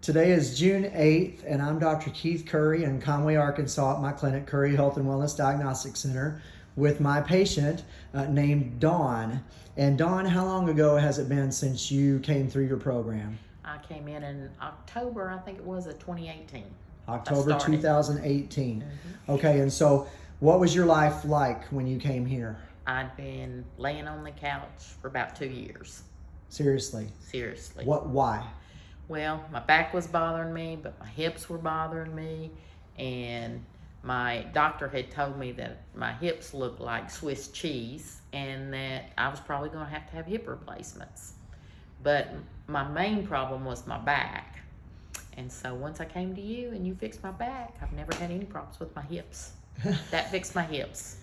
Today is June 8th, and I'm Dr. Keith Curry in Conway, Arkansas at my clinic, Curry Health and Wellness Diagnostic Center, with my patient uh, named Dawn. And Dawn, how long ago has it been since you came through your program? I came in in October, I think it was, of 2018. October started. 2018. Okay, and so what was your life like when you came here? I'd been laying on the couch for about two years, Seriously. seriously. What, why? Well, my back was bothering me, but my hips were bothering me, and my doctor had told me that my hips looked like Swiss cheese and that I was probably going to have to have hip replacements. But my main problem was my back. And so once I came to you and you fixed my back, I've never had any problems with my hips. that fixed my hips.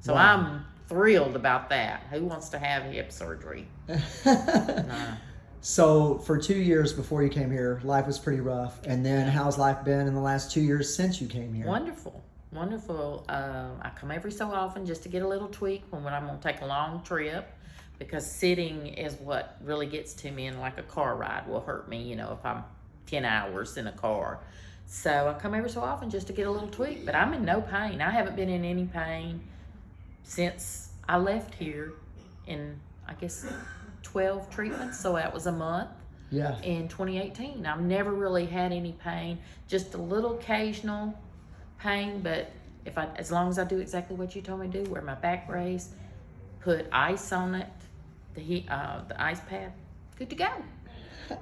So Wow. I'm thrilled about that. Who wants to have hip surgery? Nah. So for two years before you came here, life was pretty rough. And then how's life been in the last two years since you came here? Wonderful, wonderful. Uh, I come every so often just to get a little tweak when, when I'm gonna take a long trip because sitting is what really gets to me and like a car ride will hurt me, you know, if I'm 10 hours in a car. So I come every so often just to get a little tweak, but I'm in no pain. I haven't been in any pain since I left here in, I guess, 12 treatments, so that was a month Yeah. in 2018. I've never really had any pain, just a little occasional pain, but if I, as long as I do exactly what you told me to do, wear my back brace, put ice on it, the heat, uh, the ice pad, good to go.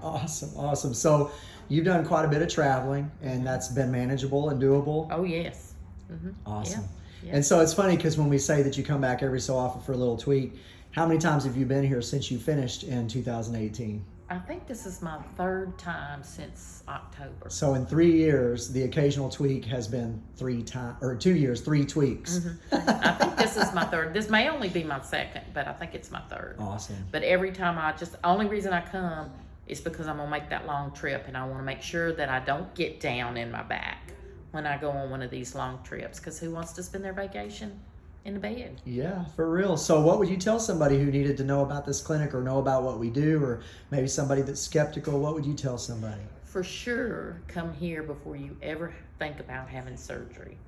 Awesome. Awesome. So you've done quite a bit of traveling and that's been manageable and doable. Oh yes. Hmm Awesome. yeah. And so it's funny because when we say that you come back every so often for a little tweak, how many times have you been here since you finished in 2018? I think this is my third time since October. So in three years, the occasional tweak has been three times, or two years, three tweaks. Mm-hmm. I think this is my third. This may only be my second, but I think it's my third. Awesome. But every time I just, the only reason I come is because I'm gonna make that long trip and I wanna make sure that I don't get down in my back when I go on one of these long trips. Cause who wants to spend their vacation in the bed? Yeah, for real. So, what would you tell somebody who needed to know about this clinic or know about what we do, or maybe somebody that's skeptical? What would you tell somebody? For sure, come here before you ever think about having surgery.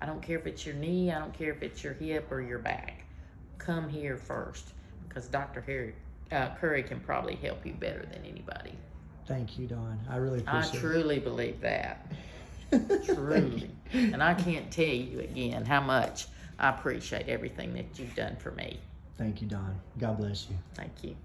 I don't care if it's your knee, I don't care if it's your hip or your back. Come here first, because Dr. Harry, uh, Curry can probably help you better than anybody. Thank you, Dawn. I really appreciate it. I truly believe that. Truly. and I can't tell you again how much I appreciate everything that you've done for me. Thank you, Dawn. God bless you. Thank you.